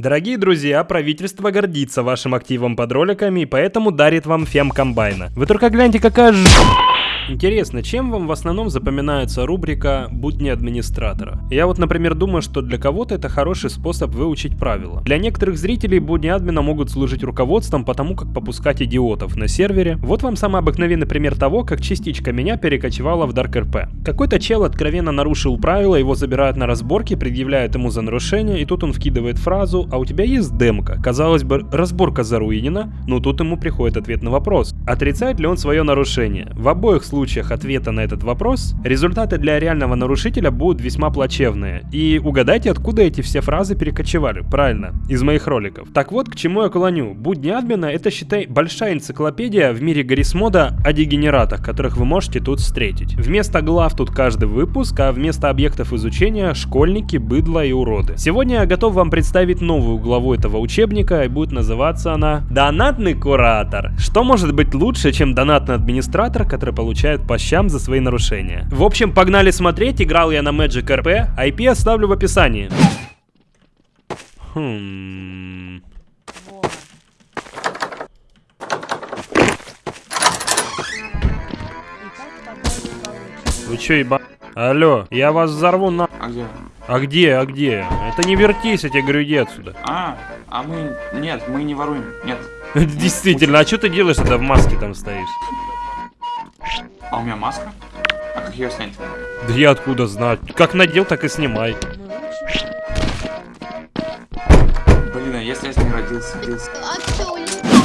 Дорогие друзья, правительство гордится вашим активом под роликами и поэтому дарит вам фем комбайна. Вы только гляньте, какая ж... Интересно, чем вам в основном запоминается рубрика «Будни администратора»? Я вот, например, думаю, что для кого-то это хороший способ выучить правила. Для некоторых зрителей будни админа могут служить руководством по тому, как попускать идиотов на сервере. Вот вам самый обыкновенный пример того, как частичка меня перекочевала в Dark RP. Какой-то чел откровенно нарушил правила, его забирают на разборки, предъявляют ему за нарушение, и тут он вкидывает фразу «А у тебя есть демка?» Казалось бы, разборка заруинена, но тут ему приходит ответ на вопрос. Отрицает ли он свое нарушение? В обоих случаях ответа на этот вопрос, результаты для реального нарушителя будут весьма плачевные. И угадайте, откуда эти все фразы перекочевали. Правильно, из моих роликов. Так вот, к чему я клоню. Будни админа это, считай, большая энциклопедия в мире Гаррисмода о дегенератах, которых вы можете тут встретить. Вместо глав тут каждый выпуск, а вместо объектов изучения школьники, быдло и уроды. Сегодня я готов вам представить новую главу этого учебника, и будет называться она «Донатный куратор». Что может быть лучше, чем донатный администратор, который получает по щам за свои нарушения? В общем, погнали смотреть, играл я на Magic RP, IP оставлю в описании. Хм... Вы чё, еба... Алло, я вас взорву на... А где? А где, а где? Это не вертись, я тебе говорю, иди отсюда. А, а мы... Нет, мы не воруем. Нет. Действительно, а что ты делаешь, когда в маске там стоишь? А у меня маска? А как ее снять? Да я откуда знаю? Как надел, так и снимай. Блин, а если я не родился? родился?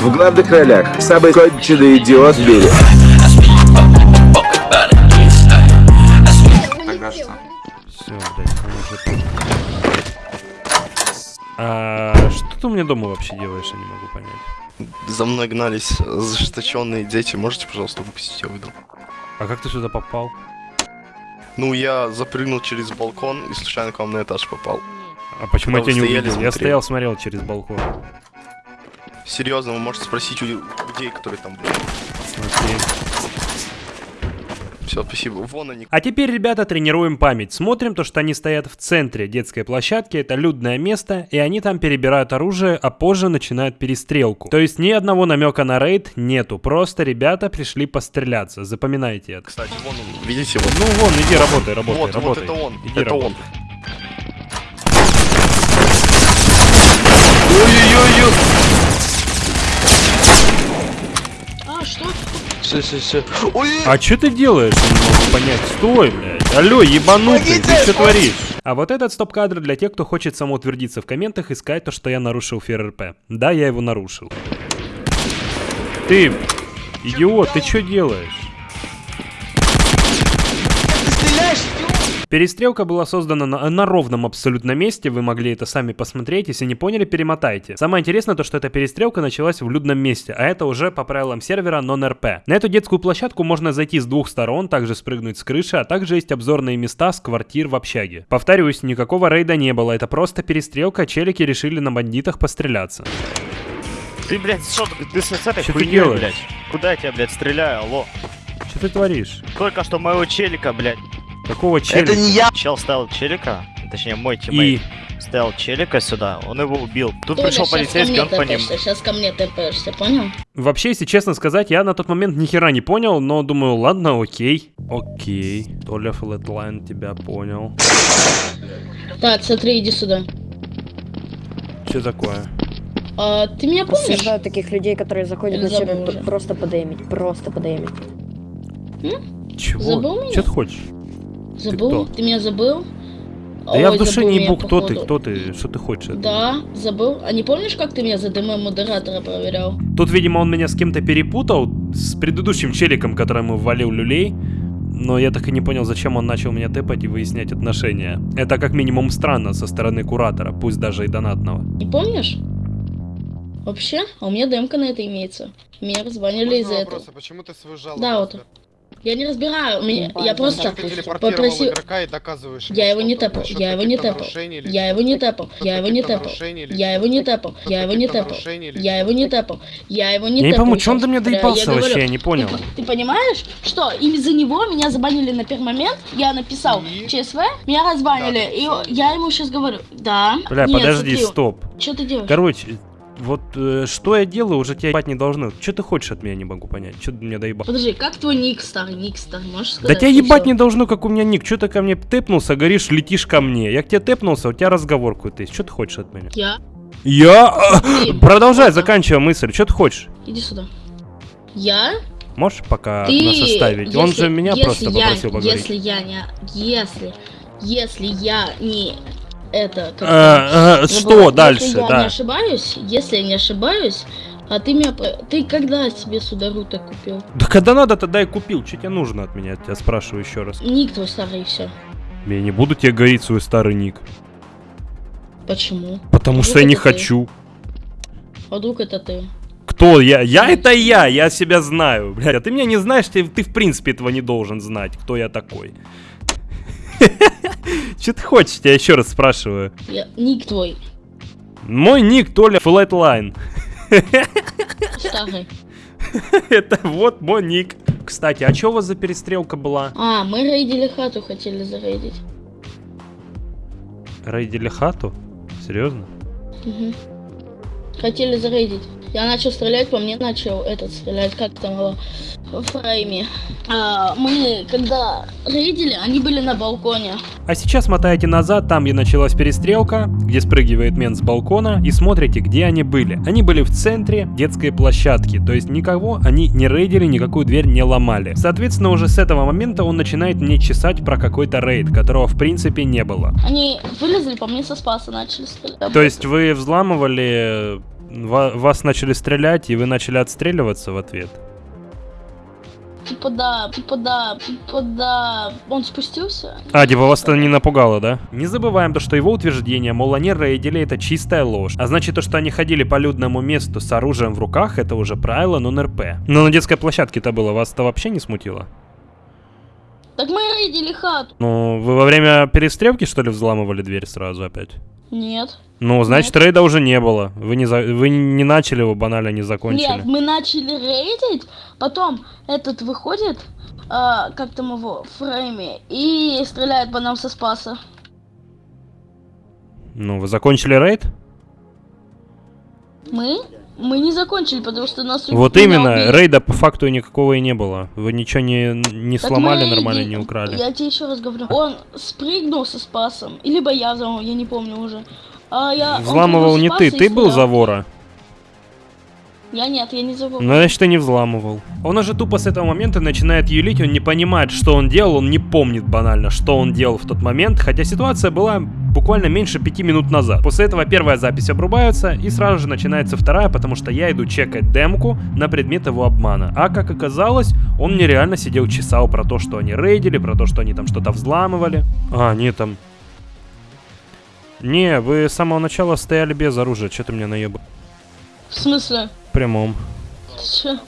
В главных ролях самый конченый идиот в мире. Тогда что? Все, блядь, тут. А что ты у меня дома вообще делаешь, я не могу понять. За мной гнались зажесточенные дети. Можете, пожалуйста, выпустить я выйду? А как ты сюда попал? Ну, я запрыгнул через балкон и случайно к вам на этаж попал. А почему Когда я тебя не увидел? Я стоял, смотрел через балкон. Серьезно, вы можете спросить у людей, которые там были. Смотри. Все, спасибо. Вон они. А теперь, ребята, тренируем память. Смотрим то, что они стоят в центре детской площадки, это людное место, и они там перебирают оружие, а позже начинают перестрелку. То есть ни одного намека на рейд нету, просто ребята пришли постреляться. Запоминайте это. Кстати, вон он. Видите, вот. Ну вон, иди работай, работай, вот, вот работай. это он. Иди это работай. он. Ой-ой-ой! А, что? Все, все, все. Ой! А что ты делаешь? Не могу понять. Стой, блядь. Алло, ебанутый, ты что творишь? А вот этот стоп-кадр для тех, кто хочет самоутвердиться в комментах и сказать то, что я нарушил ФРРП. Да, я его нарушил. Ты, идиот, ты что делаешь? Перестрелка была создана на, на ровном абсолютно месте, вы могли это сами посмотреть, если не поняли, перемотайте. Самое интересное то, что эта перестрелка началась в людном месте, а это уже по правилам сервера non-RP. На эту детскую площадку можно зайти с двух сторон, также спрыгнуть с крыши, а также есть обзорные места с квартир в общаге. Повторюсь, никакого рейда не было, это просто перестрелка, челики решили на бандитах постреляться. Ты, блядь, что ты, ты с этой Чё ты хуйней, делаешь? блядь? Куда я тебя, блядь, стреляю, алло? Что ты творишь? Только что моего челика, блядь. Какого челика? Это не я! Чел ставил челика, точнее мой И... тиммейт ставил челика сюда, он его убил. Тут Толя, пришел полицейский, он по ним... Сейчас ко мне тэпаешься, понял? Вообще, если честно сказать, я на тот момент ни хера не понял, но думаю, ладно, окей. Окей. Толя Flatline тебя понял. Так, смотри, иди сюда. Что такое? А, ты меня помнишь? Осуждаю таких людей, которые заходят на сервер просто подеймить, просто подеймить. Чего? Забыл меня? Что ты хочешь? Забыл? кто? Ты, меня забыл? Да я в Ой, душе не ебу, кто ты, кто ты, что ты хочешь? Да, забыл. А не помнишь, как ты меня за ДМ модератора проверял? Тут, видимо, он меня с кем-то перепутал, с предыдущим челиком, которому ввалил люлей. Но я так и не понял, зачем он начал меня тэпать и выяснять отношения. Это как минимум странно со стороны куратора, пусть даже и донатного. Не помнишь? Вообще? А у меня ДМка на это имеется. Меня разбанили из-за этого. Почему ты свою жалобу? Да, вот. Я не разбираю, меня, я просто попросил... игрока и доказываешь Я его не тэпал, что я его не тэпал, я его не тэпал, я его не тэпал, я его не тэпал, я его не тэпал, я его не тэпал, я его не Я не тэпал. пойму, чё он до меня доебался вообще, я не понял. Ты, понимаешь, что из-за него меня забанили на первый момент, я написал? ЧСВ, меня разбанили, и я ему сейчас говорю, да, Бля, подожди, стоп. Что ты делаешь? Короче, вот э, что я делаю, уже тебя ебать не должны. Что ты хочешь от меня, не могу понять. Что ты меня доебал? Подожди, как твой ник старый, ник старый, можешь Да сказать? тебя И ебать не должно, как у меня ник. Что ты ко мне тэпнулся, говоришь, летишь ко мне. Я к тебе тэпнулся, у тебя разговор какой-то есть. Что ты хочешь от меня? Я? Я... Ты, Продолжай, ладно. заканчивай мысль. Что ты хочешь? Иди сюда. Я? Можешь пока Ты, нас оставить? Он если- же меня если просто я- попросил поговорить. Если я не... Если... Если я не... Это... как А, а, это, что дальше, Если я да. не ошибаюсь, если я не ошибаюсь, а ты меня... Ты когда себе Судару-то купил? Да когда надо, тогда и купил. Что тебе нужно от меня? Я тебя спрашиваю еще раз. Ник твой старый, и все. Я не буду тебе говорить свой старый ник. Почему? Потому что я не ты? хочу. А вдруг это ты? Кто я? Я это я, я себя знаю. Блядь, а ты меня не знаешь, ты, ты в принципе этого не должен знать, кто я такой. Че ты хочешь, я еще раз спрашиваю. Я... Ник твой Мой ник Толя Flatline. старый. Это вот мой ник. Кстати, а что у вас за перестрелка была? А, мы рейдили хату, хотели зарейдить. Рейдили хату? Серьезно? Мгм. Хотели зарейдить. Я начал стрелять, по мне начал этот стрелять, как там его, в фрейме. А, мы, когда рейдили, они были на балконе. А сейчас мотаете назад, там где началась перестрелка, где спрыгивает мент с балкона, и смотрите, где они были. Они были в центре детской площадки, то есть никого они не рейдили, никакую дверь не ломали. Соответственно, уже с этого момента он начинает мне чесать про какой-то рейд, которого в принципе не было. Они вылезли, по мне со спаса начали стрелять. То есть вы взламывали, ва- вас начали стрелять, и вы начали отстреливаться в ответ? Типа да, типа да, типа да. Он спустился? А, типа вас это не напугало, да? Не забываем то, что его утверждение, мол, они рейдили, это чистая ложь. А значит, то, что они ходили по людному месту с оружием в руках, это уже правило нон-РП. Но на детской площадке это было, вас это вообще не смутило? Так мы рейдили хату. Ну, вы во время перестрелки, что ли, взламывали дверь сразу опять? Нет. Ну, значит, Нет. рейда уже не было. Вы не, за- вы не начали его, банально не закончили. Нет, мы начали рейдить, потом этот выходит, а, как там его, в фрейме, и стреляет по нам со спаса. Ну, вы закончили рейд? Мы? Мы не закончили, потому что нас Вот именно, убили. рейда по факту никакого и не было. Вы ничего не, не Так сломали мы нормально, не украли. Я тебе еще раз говорю. Он спрыгнул со спасом. Либо я я не помню уже. А я, Взламывал не ты, ты был за вора. Я нет, я не забыл. Ну, значит, ты не взламывал. Он уже тупо с этого момента начинает юлить, он не понимает, что он делал, он не помнит банально, что он делал в тот момент, хотя ситуация была буквально меньше пяти минут назад. После этого первая запись обрубается, и сразу же начинается вторая, потому что я иду чекать демку на предмет его обмана. А как оказалось, он мне реально сидел чесал про то, что они рейдили, про то, что они там что-то взламывали. А, не там... Не, вы с самого начала стояли без оружия, что ты мне наебал? В смысле? В прямом. Ты чё?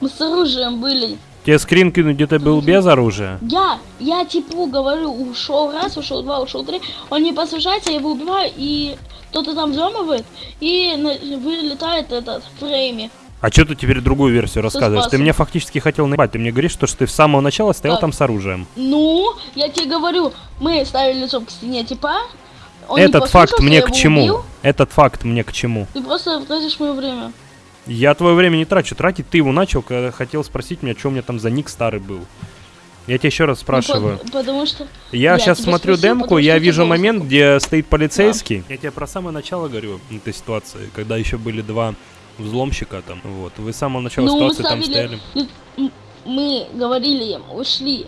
Мы с оружием были. Тебе скрин кинуть, где ты был без оружия? Я, я типу говорю, ушел раз, ушел два, ушел три. Он не послушается, я его убиваю, и кто-то там взламывает, и вылетает этот фрейме. А что ты теперь другую версию рассказываешь? Ты спасом. мне фактически хотел наебать. Ты мне говоришь, что, что ты с самого начала стоял Так. там с оружием. Ну, я тебе говорю, мы ставили лицом к стене типа. Он Этот факт мне к чему? убил. Этот факт мне к чему? Ты просто тратишь мое время. Я твое время не трачу. Тратить ты его начал, когда хотел спросить меня, что у меня там за ник старый был. Я тебя еще раз Ну, спрашиваю. по- потому что Я я сейчас смотрю спросил, демку, я вижу момент, где стоит полицейский. Я тебе про самое начало говорю этой ситуации, когда еще были два взломщика там. Вот. Вы с самого начала ну, ситуации там стояли. мы говорили им, ушли.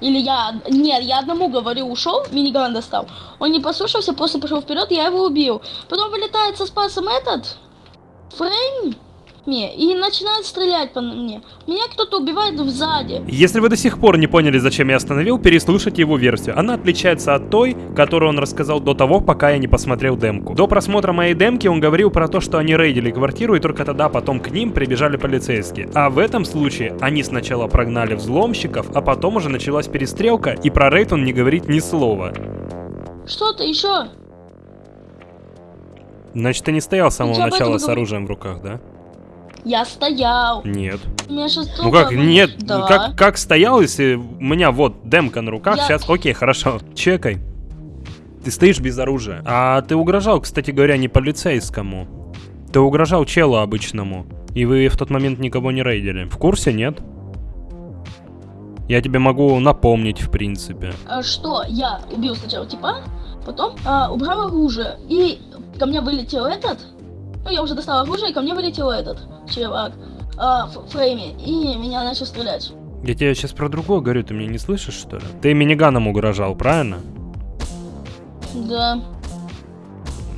Или я, нет, я одному говорю, ушел, миниган достал. Он не послушался, просто пошел вперед, я его убил. Потом вылетает со спасом этот, Фрейм, мне и начинают стрелять по мне. Меня кто-то убивает сзади. Если вы до сих пор не поняли, зачем я остановил, переслушайте его версию. Она отличается от той, которую он рассказал до того, пока я не посмотрел демку. До просмотра моей демки он говорил про то, что они рейдили квартиру, и только тогда потом к ним прибежали полицейские. А в этом случае они сначала прогнали взломщиков, а потом уже началась перестрелка, и про рейд он не говорит ни слова. Что-то еще? Значит, ты не стоял с самого начала с оружием в руках, да? Я стоял. Нет. Ну как, нет, Да. как, как стоял, если у меня вот демка на руках, Я- сейчас, окей, хорошо, чекай. Ты стоишь без оружия. А ты угрожал, кстати говоря, не полицейскому. Ты угрожал челу обычному. И вы в тот момент никого не рейдили. В курсе, нет? Я тебе могу напомнить, в принципе. А что? Я убил сначала типа, потом а, убрал оружие. И ко мне вылетел этот. Ну, я уже достал оружие, и ко мне вылетел этот чувак а, в фрейме. И меня начал стрелять. Я тебе сейчас про другое говорю, ты меня не слышишь, что ли? Ты миниганом угрожал, правильно? Да.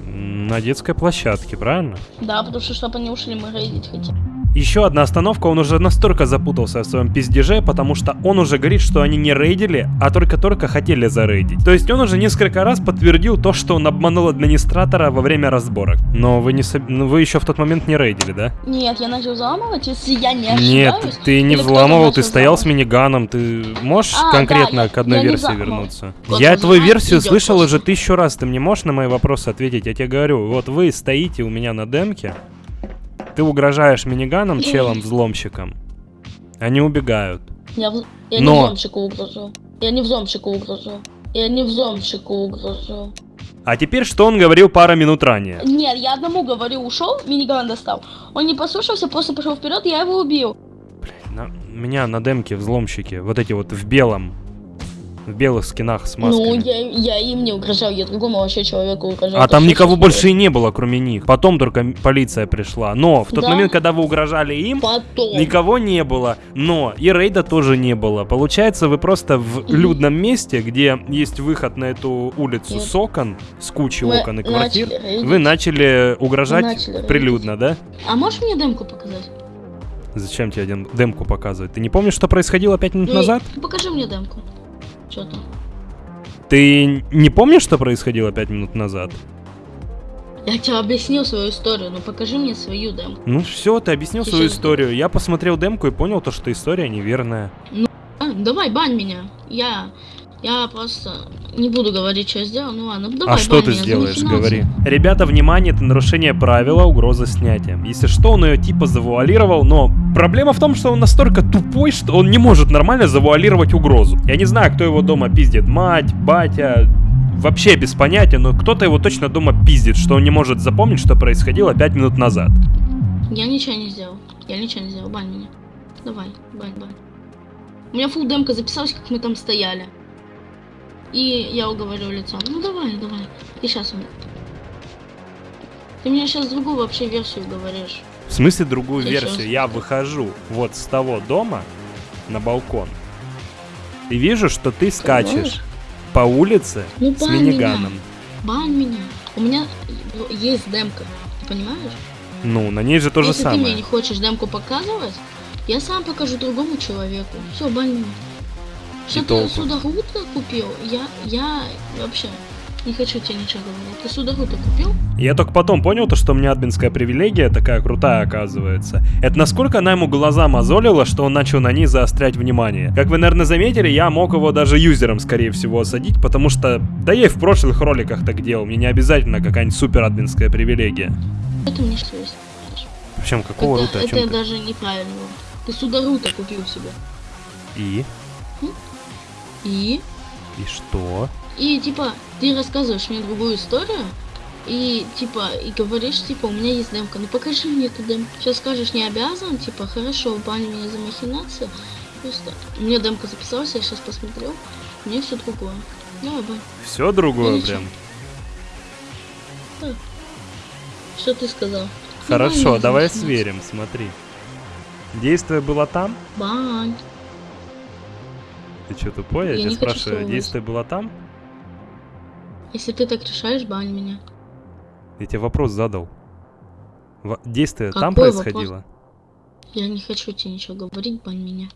На детской площадке, правильно? Да, потому что чтобы они ушли, мы рейдить хотим. Еще одна остановка, он уже настолько запутался в своем пиздеже, потому что он уже говорит, что они не рейдили, а только-только хотели зарейдить. То есть он уже несколько раз подтвердил то, что он обманул администратора во время разборок. Но вы не ну, вы еще в тот момент не рейдили, да? Нет, я начал взламывать, если я не Нет, ошибаюсь. ты не взламывал, ты стоял с взламывать. миниганом, ты можешь А, конкретно да, к одной я версии вернуться? Вот я твою версию идёт слышал уже тысячу раз, ты мне можешь на мои вопросы ответить? Я тебе говорю, вот вы стоите у меня на демке, ты угрожаешь миниганом, челом, взломщиком. Они убегают. Я, в- я Но- не взломщику угрожу. Я не взломщику угрожу. Я не взломщику угрожу. А теперь, что он говорил пару минут ранее? Нет, я одному говорю, ушел, миниган достал. Он не послушался, просто пошел вперед, я его убил. На- меня на демке взломщики, вот эти вот в белом, в белых скинах с масками. Ну, я, я им не угрожал, я другому вообще человеку угрожал. А там никого сейчас больше и не было, кроме них. Потом только полиция пришла. Но в тот Да. момент, когда вы угрожали им, Потом. никого не было. Но и рейда тоже не было. Получается, вы просто в людном месте, где есть выход на эту улицу Нет. с окон, с кучей Мы окон и квартир, начали вы начали угрожать Мы начали рейдить. прилюдно, да? А можешь мне демку показать? Зачем тебе демку показывать? Ты не помнишь, что происходило пять минут Ну, назад? Покажи мне демку. Что там? Ты не помнишь, что происходило пять минут назад? Я тебе объяснил свою историю, но покажи мне свою демку. Ну все, ты объяснил Ты свою историю. Я посмотрел демку и понял то, что история неверная. А, давай, бань меня. Я... Я просто не буду говорить, что я сделал. Ну ладно, давай, а что ты сделаешь, говори. Ребята, внимание, это нарушение правила, угроза снятия. Если что, он ее типа завуалировал, но проблема в том, что он настолько тупой, что он не может нормально завуалировать угрозу. Я не знаю, кто его дома пиздит, мать, батя, вообще без понятия, но кто-то его точно дома пиздит, что он не может запомнить, что происходило пять минут назад. Я ничего не сделал. Я ничего не сделал, бань меня. Давай, бань, бань. У меня фул демка записалась, как мы там стояли. И я уговорю лицом. Ну давай, давай. И сейчас он. Ты меня сейчас другую вообще версию говоришь. В смысле другую Я версию? щас- Я выхожу вот с того дома на балкон. И вижу, что ты скачешь Понимаешь? по улице Ну, с миниганом. меня. Бань меня. У меня есть демка. Ты понимаешь? Ну, на ней же то же Если ты мне самое. не хочешь демку показывать, я сам покажу другому человеку. Все, бань меня. Что ты толку? судорута купил? Я, я вообще не хочу тебе ничего говорить. Ты судорута купил? Я только потом понял, то, что у меня админская привилегия такая крутая оказывается. Это насколько она ему глаза мозолила, что он начал на ней заострять внимание. Как вы, наверное, заметили, я мог его даже юзером, скорее всего, осадить, потому что, да я и в прошлых роликах так делал, мне не обязательно какая-нибудь супер админская привилегия. Это мне что есть. Причем, какого это рута, это ты? даже неправильно. Ты судорута купил себе. И? И? И что? И типа, ты рассказываешь мне другую историю, и типа, и говоришь, типа, у меня есть демка, ну покажи мне эту демку. Сейчас скажешь, не обязан, типа, хорошо, бань меня за махинацию. Просто, у меня демка записалась, я сейчас посмотрел, у меня все другое. Давай, бань, Все другое Ничего. прям. что ты сказал? Хорошо, давай сверим, смотри. Действие было там? Бань. Ты что, тупой? Я, Я тебя спрашиваю, слушать. действие было там? Если ты так решаешь, бань меня. Я тебе вопрос задал. Действие там Какой происходило? Я не хочу тебе ничего говорить, бань меня.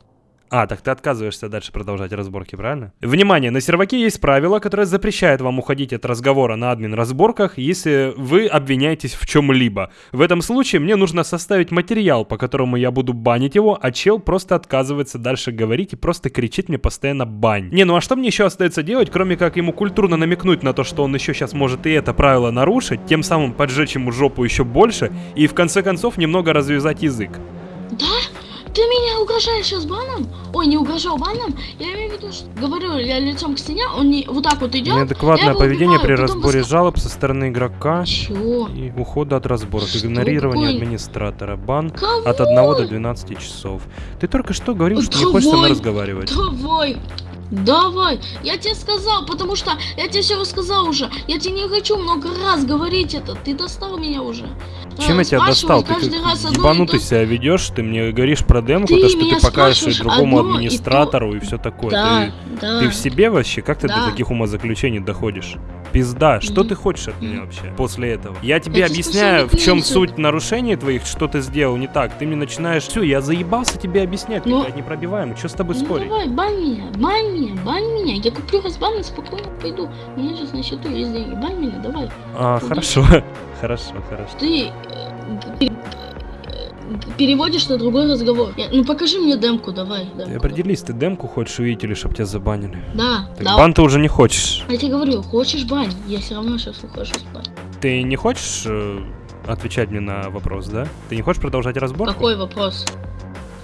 А, так ты отказываешься дальше продолжать разборки, правильно? Внимание, на серваке есть правило, которое запрещает вам уходить от разговора на админ разборках, если вы обвиняетесь в чем-либо. В этом случае мне нужно составить материал, по которому я буду банить его, а чел просто отказывается дальше говорить и просто кричит мне постоянно бань. Не, ну а что мне еще остается делать, кроме как ему культурно намекнуть на то, что он еще сейчас может и это правило нарушить, тем самым поджечь ему жопу еще больше и в конце концов немного развязать язык. Ты меня угрожаешь сейчас баном? Ой, не угрожал баном. Я имею в виду, что говорю, я лицом к стене, он не вот так вот идет. Неадекватное поведение убиваю, при разборе воск- жалоб со стороны игрока Чего? и ухода от разборок, Что? игнорирование Какой? администратора, бан Кого? от 1 до 12 часов. Ты только что говорил, что не хочешь со мной Давай. разговаривать. Давай. Давай, я тебе сказал, потому что я тебе все рассказал уже. Я тебе не хочу много раз говорить это. Ты достал меня уже. Чем Э, я тебя спрашивай достал? Ты раз ебанутый то- себя ведешь, ты мне говоришь про демку, Ты то, что ты покажешь другому одно и то- администратору и все такое. Да, Ты, да. ты в себе вообще? Как ты до Да. таких умозаключений доходишь? Пизда, что ты хочешь от меня вообще после этого? Я тебе объясняю, в чем суть нарушений твоих, что ты сделал не так. Ты мне начинаешь... Все, я заебался тебе объяснять, ты, Ну. блядь, непробиваемый. Что с тобой Ну спорить? давай, бань меня, бань меня, бань меня. Я куплю разбан и спокойно пойду. У меня сейчас на счету есть деньги. Бань меня, давай. А, хорошо. Хорошо, хорошо. Ты пер- э, переводишь на другой разговор. Я- ну покажи мне демку, давай. Демку. определись, ты демку хочешь увидеть или чтоб тебя забанили? Да, Так да. бан ты уже не хочешь. Я тебе говорю, хочешь бань? Я все равно сейчас ухожу спать. Ты не хочешь э, отвечать мне на вопрос, да? Ты не хочешь продолжать разборку? Какой вопрос?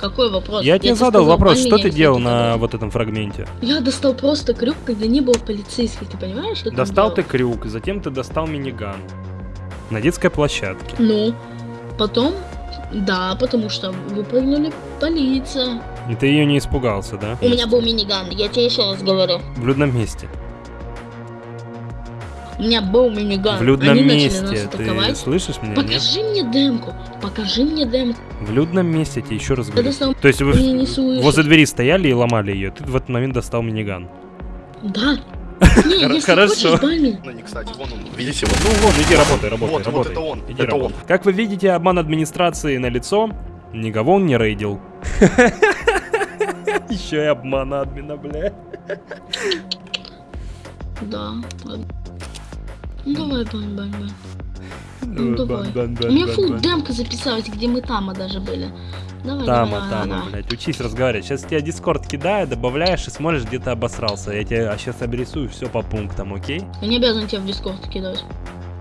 Какой вопрос? Я тебе задал сказал, вопрос, что ты делал на вот этом фрагменте? Я достал просто крюк, когда не было полицейских, ты понимаешь? что я Достал ты крюк, затем ты достал миниган. На детской площадке. Ну, потом, да, потому что выпрыгнули полиция. И ты ее не испугался, да? У меня был миниган, я тебе еще раз говорю. В людном месте. У меня был миниган. В людном Они месте. начали нас Ты слышишь меня, нет? Покажи мне демку. Покажи мне демку. В людном месте, я тебе еще раз говорю. достал... То есть вы возле двери стояли и ломали ее. Ты в этот момент достал миниган. Да. Не, Хор- если хорошо. хочешь. Ну, не кстати, вон он, видите, вот. Ну вон, иди работай, работай, Вот, вот работай. это он, Иди это работай. Как вы видите, обман администрации на лицо. Никого он не рейдил. Еще и обман админа, бля. Да, ладно. Ну давай, бань, бань, бань. Ну давай. У меня фул демка записалась, где мы тама даже были. Давай, Тама, давай, тама, давай. блядь, учись разговаривать. Сейчас тебя дискорд кидаю, добавляешь и смотришь, где ты обосрался. Я тебе сейчас обрисую все по пунктам, окей? Я не обязан тебя в дискорд кидать.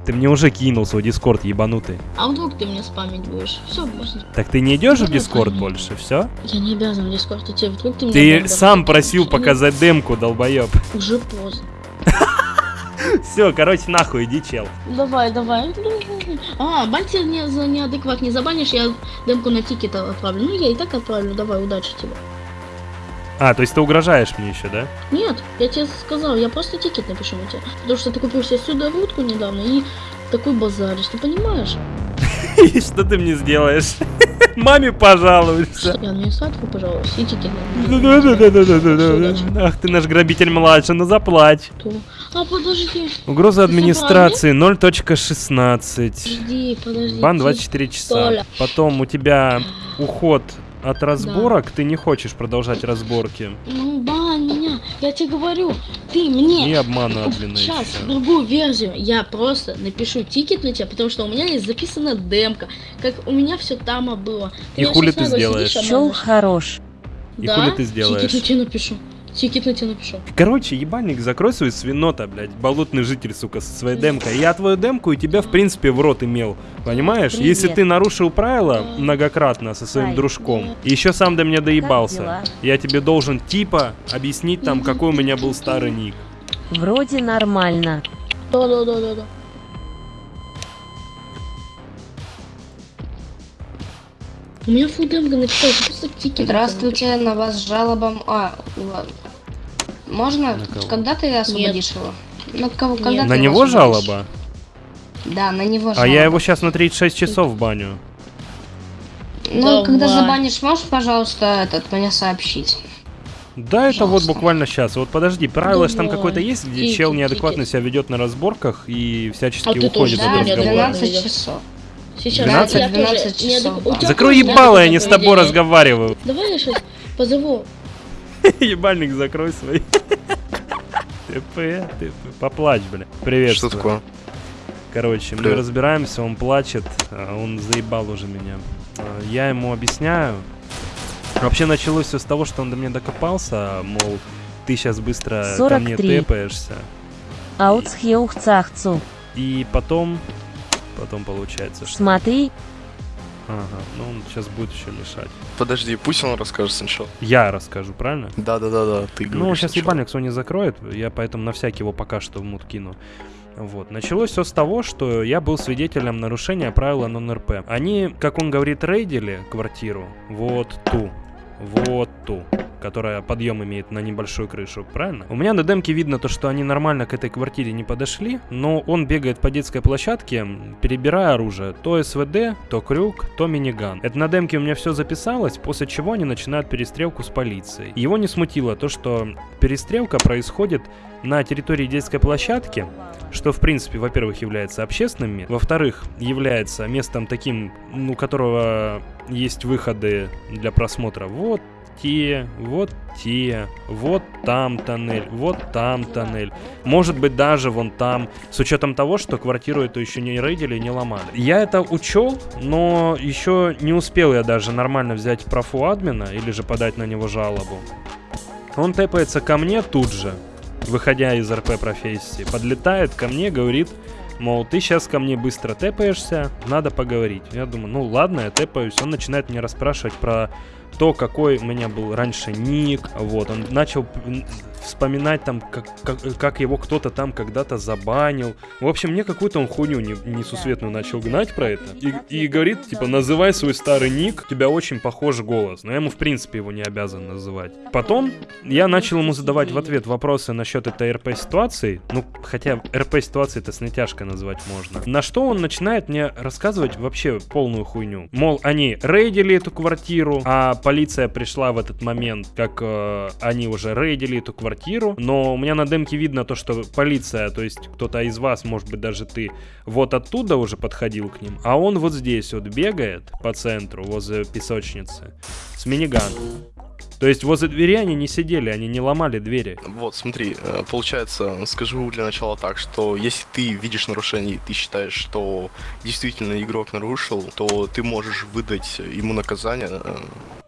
Ты мне уже кинул свой дискорд, ебанутый. А вдруг ты мне спамить будешь? Все, можно. Так ты не идешь в дискорд больше, все? Я не обязан в дискорд идти. Вдруг ты мне Ты сам просил показать демку, долбоеб. Уже поздно. Все, короче, нахуй, иди, чел. Давай, давай. А, бань тебя не, за неадекват не забанишь, я демку на тикет отправлю. Ну, я и так отправлю, давай, удачи тебе. А, то есть ты угрожаешь мне еще, да? Нет, я тебе сказал, я просто тикет напишу на тебя. Потому что ты купил себе сюда рудку недавно и такой базаришь, ты понимаешь? И что ты мне сделаешь? Маме пожалуешься. Я администратору, пожалуйста, и тикет Ну. Ах ты наш грабитель младший, ну заплачь. А, подожди, Угроза Ты администрации 0.16. подожди, подожди. Бан ти- 24 часа. Толя. Потом у тебя уход от разборок, ты не хочешь продолжать разборки. Ну, бань меня, я тебе говорю, ты мне И обмана админа Сейчас, еще. другую версию. Я просто напишу тикет на тебя, потому что у меня есть записана демка. Как у меня все там было. И меня хули ты сделаешь? сидишь, Чел хорош. И да? хули ты сделаешь? Тикет на тебя напишу. Тикет на тебя напишу. Короче, ебальник, закрой свою свинота, блядь, болотный житель, сука, со своей демкой. Я твою демку и тебя, в принципе, в рот имел. Понимаешь? Привет. Если ты нарушил правила многократно со своим Ай. дружком, и еще сам до меня доебался, я тебе должен типа объяснить там, какой у меня был старый ник. Вроде нормально. Да, да, да, да, да. У меня фул демка написал, просто тикет. Здравствуйте, на вас с жалобом. А, ладно. Можно? Когда ты освободишь его? На кого? Когда Нет. ты На его него освободишь? жалоба? Да, на него жалоба. А я его сейчас на 36 часов баню. Ну, когда Давай. забанишь, можешь, пожалуйста, этот мне сообщить? Да, это вот Пожалуйста. буквально сейчас. Вот подожди, правило же там какое-то есть, где Тикет, чел неадекватно тикет. себя ведет на разборках и всячески А уходит тоже от разговора. адекватно 12 ведёшь. часов. Сейчас 12? я тоже 12 не часов. Закрой ебало, я не с тобой разговариваю. Давай я сейчас позову. Ебальник закрой свой. ТП, ТП. Поплачь, бля. Привет. Что такое? Короче, мы Привет. разбираемся, он плачет, а он заебал уже меня. А, Я ему объясняю. Вообще началось все с того, что он до меня докопался, мол, ты сейчас быстро ко мне 43. тэпаешься. Аутсхеухцахцу. И потом, потом получается, что... Смотри, Ага, ну он сейчас будет еще мешать. Подожди, пусть он расскажет сначала. Я расскажу, правильно? Да-да-да-да, ты Ну, сейчас сначала. ебальник не закроет, я поэтому на всякий его пока что в мут кину. Вот. Началось все с того, что я был свидетелем нарушения правила нон-РП. Они, как он говорит, рейдили квартиру вот ту, вот ту, которая подъем имеет на небольшую крышу, правильно? У меня на демке видно то, что они нормально к этой квартире не подошли, но он бегает по детской площадке, перебирая оружие. То СВД, то крюк, то миниган. Это на демке у меня все записалось, после чего они начинают перестрелку с полицией. Его не смутило то, что перестрелка происходит на территории детской площадки, что, в принципе, во-первых, является общественным во-вторых, является местом таким, ну, у которого есть выходы для просмотра. Вот те, вот те, вот там тоннель, вот там тоннель. Может быть, даже вон там, с учетом того, что квартиру эту еще не рейдили не ломали. Я это учел, но еще не успел я даже нормально взять профу админа или же подать на него жалобу. Он тэпается ко мне тут же, выходя из РП профессии, подлетает ко мне, говорит, мол, ты сейчас ко мне быстро тэпаешься, надо поговорить. Я думаю, ну ладно, я тэпаюсь. Он начинает меня расспрашивать про то, какой у меня был раньше ник, вот, он начал вспоминать там, как, как, как его кто-то там когда-то забанил. В общем, мне какую-то он хуйню не- несусветную начал гнать про это. И, и говорит, типа, называй свой старый ник, у тебя очень похож голос. Но я ему, в принципе, его не обязан называть. Потом я начал ему задавать в ответ вопросы насчет этой РП-ситуации. Ну, хотя РП-ситуации это с натяжкой назвать можно. На что он начинает мне рассказывать вообще полную хуйню. Мол, они рейдили эту квартиру, а полиция пришла в этот момент, как э, они уже рейдили эту квартиру. Но у меня на демке видно то, что полиция, то есть кто-то из вас, может быть даже ты, вот оттуда уже подходил к ним, а он вот здесь вот бегает по центру, возле песочницы, с миниганом. То есть возле двери они не сидели, они не ломали двери. Вот, смотри, э, получается, скажу для начала так, что если ты видишь нарушение и ты считаешь, что действительно игрок нарушил, то ты можешь выдать ему наказание э,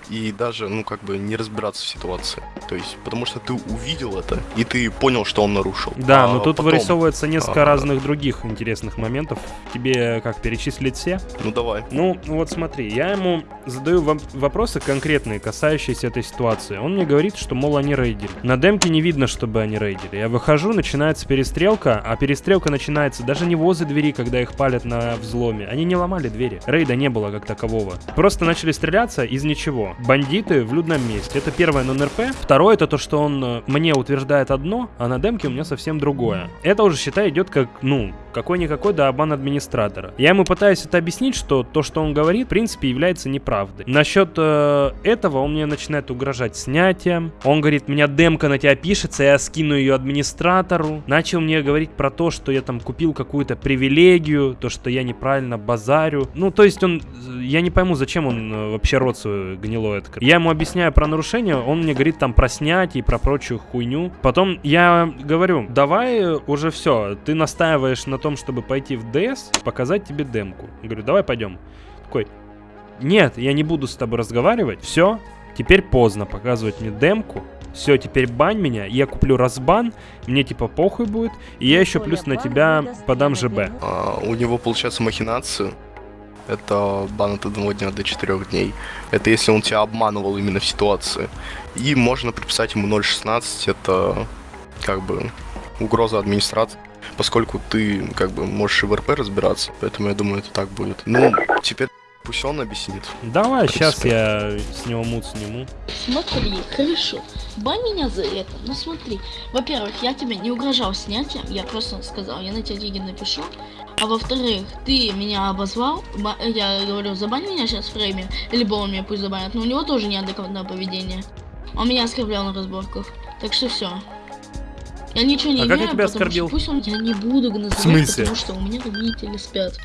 и даже, ну, как бы не разбираться в ситуации. То есть, потому что ты увидел это, и ты понял, что он нарушил. Да, А но тут потом- вырисовывается несколько а, разных других интересных моментов. Тебе как перечислить все? Ну, давай. Ну, вот смотри, я ему задаю вопросы конкретные, касающиеся этой ситуации. Он мне говорит, что, мол, они рейдили. На демке не видно, чтобы они рейдили. Я выхожу, начинается перестрелка, а перестрелка начинается даже не возле двери, когда их палят на взломе. Они не ломали двери. Рейда не было как такового. Просто начали стреляться из ничего. Бандиты в людном месте. Это первое нон-РП. Второе, это то, что он э, мне утверждает одно, а на демке у меня совсем другое. Это уже, считай, идет как, ну, какой-никакой да обман администратора. Я ему пытаюсь это объяснить, что то, что он говорит, в принципе, является неправдой. Насчет э, этого он мне начинает угрожать снятием. Он говорит, меня демка на тебя пишется, я скину ее администратору. Начал мне говорить про то, что я там купил какую-то привилегию, то, что я неправильно базарю. Ну, то есть он, э, я не пойму, зачем он э, вообще рот свой гнилой открыл. Я ему объясняю про нарушение, он мне говорит там про снятие и про прочую хуйню. Потом я говорю, давай уже все, ты настаиваешь на том, чтобы пойти в ДС, показать тебе демку. Говорю, давай пойдем. Такой, нет, я не буду с тобой разговаривать, все, теперь поздно показывать мне демку. Все, теперь бань меня, я куплю разбан, мне типа похуй будет, и я еще плюс на тебя подам ЖБ. А, у него получается махинации. Это бан от одного дня до четырех дней. Это если он тебя обманывал именно в ситуации. И можно приписать ему 0.16, это как бы угроза администрации. Поскольку ты как бы можешь и в РП разбираться, поэтому я думаю, это так будет. Ну, теперь пусть он объяснит. Давай, сейчас я с него мут сниму. Смотри, хорошо. Бань меня за это. Ну смотри. Во-первых, я тебе не угрожал снятием, я просто сказал, я на тебя деньги напишу. А во-вторых, ты меня обозвал, ба- я говорю, забань меня сейчас в фрейме, либо он меня пусть забанит, но у него тоже неадекватное поведение. Он меня оскорблял на разборках. Так что все. Я ничего не А как я тебя потому что оскорбил? Пусть он я не буду называть, смысле? потому что у меня родители спят.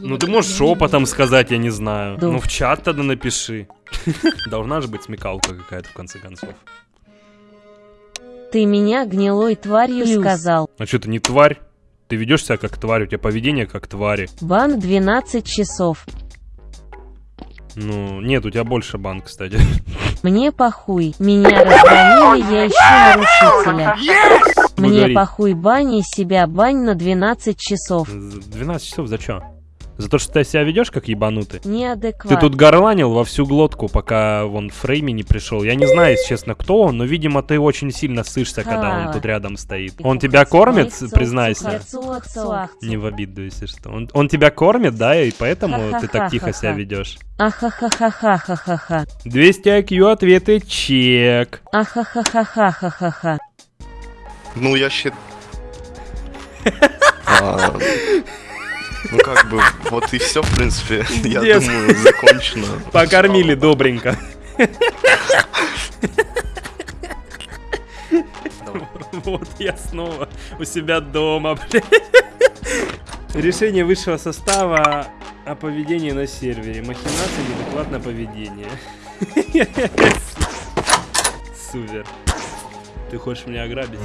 Ну ты можешь Я не шепотом сказать, я не знаю. Да. Ну в чат тогда напиши. Должна же быть смекалка какая-то в конце концов. Ты меня гнилой тварью сказал. А что ты не тварь? Ты ведешь себя как тварь, у тебя поведение как твари. Бан 12 часов. Ну, нет, у тебя больше бан, кстати. Мне похуй. Меня разгонили, я ищу нарушителя. Мне похуй бани себя бань на 12 часов. За 12 часов за что? За то, что ты себя ведешь как ебанутый? Неадекват. Ты тут горланил во всю глотку, пока вон Фрейми не пришел. Я не знаю, если честно, кто он, но, видимо, ты очень сильно сышься, когда он тут рядом стоит. Он тебя кормит, признайся. Не Не в обиду, если что. Он, он тебя кормит, да, и поэтому ты так тихо себя ведешь. Ахахахахахаха. 200 IQ ответы чек. Ахахахахахаха. Ну, я считаю... Ну, как бы, вот и все, в принципе, я думаю, закончено. Покормили добренько. Вот я снова у себя дома, блядь. Решение высшего состава о поведении на сервере. Махинация, неадекватное поведение. Супер. Ты хочешь меня ограбить?